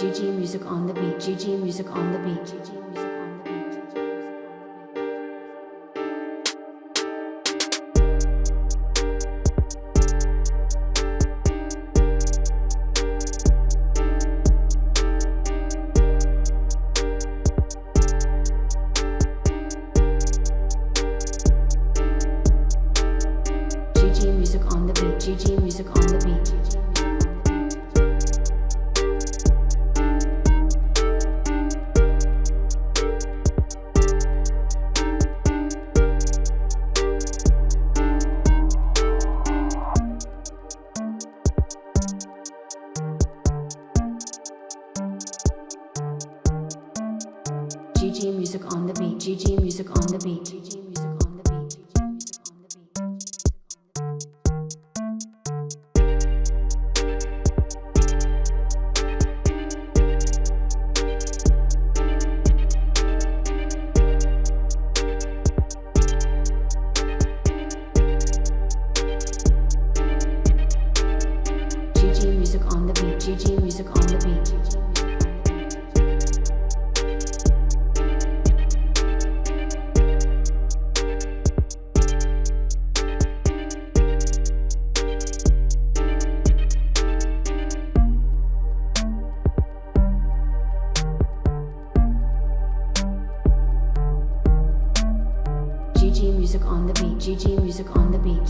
GG music on the beat. GG music on the beat. GG music on the beat. GG music on the beat. GG music on the beat. GG music on the beat. GG music on the beat. GG music on the beat. GG music on the beat. GG music on the beat. GG music on the beat. GG music on the beat.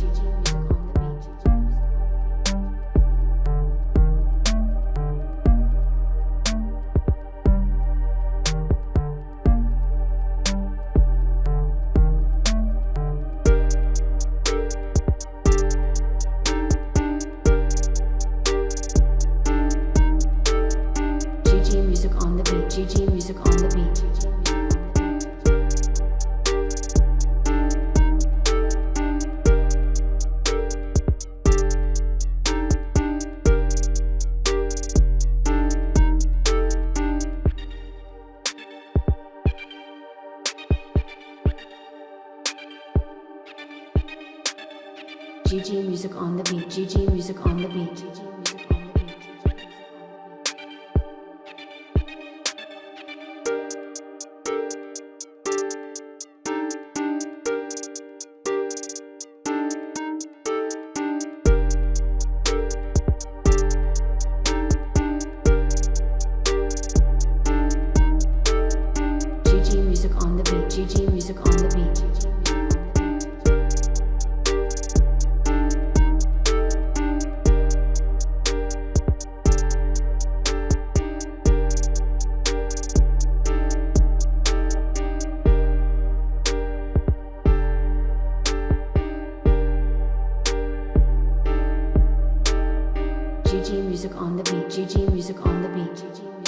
GG music on the beat. GG music on the beat. GG music on the beat. GG music on the beat. GG music on the beat. GG music on the beat. GG music on the beat. GG music on the beat. GG music on the beat. GG